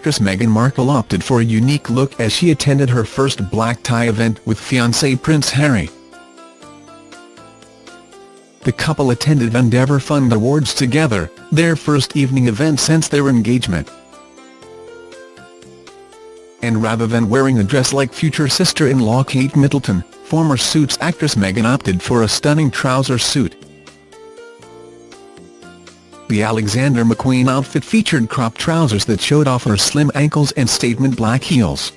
actress Meghan Markle opted for a unique look as she attended her first black tie event with fiancé Prince Harry. The couple attended Endeavour Fund Awards together, their first evening event since their engagement. And rather than wearing a dress like future sister-in-law Kate Middleton, former Suits actress Meghan opted for a stunning trouser suit. The Alexander McQueen outfit featured cropped trousers that showed off her slim ankles and statement black heels.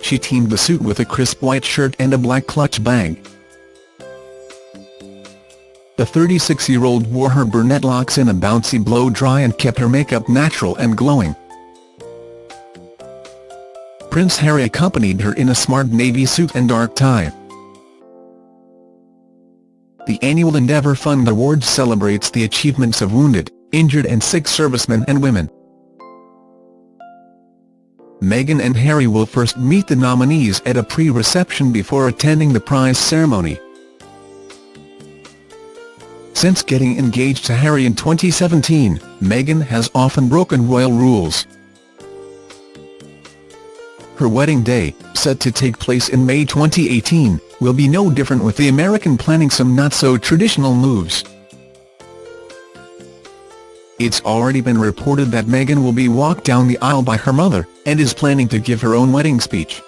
She teamed the suit with a crisp white shirt and a black clutch bag. The 36-year-old wore her brunette locks in a bouncy blow-dry and kept her makeup natural and glowing. Prince Harry accompanied her in a smart navy suit and dark tie. The annual Endeavour Fund Awards celebrates the achievements of wounded, injured and sick servicemen and women. Meghan and Harry will first meet the nominees at a pre-reception before attending the prize ceremony. Since getting engaged to Harry in 2017, Meghan has often broken royal rules. Her wedding day, set to take place in May 2018, will be no different with the American planning some not-so-traditional moves. It's already been reported that Meghan will be walked down the aisle by her mother, and is planning to give her own wedding speech.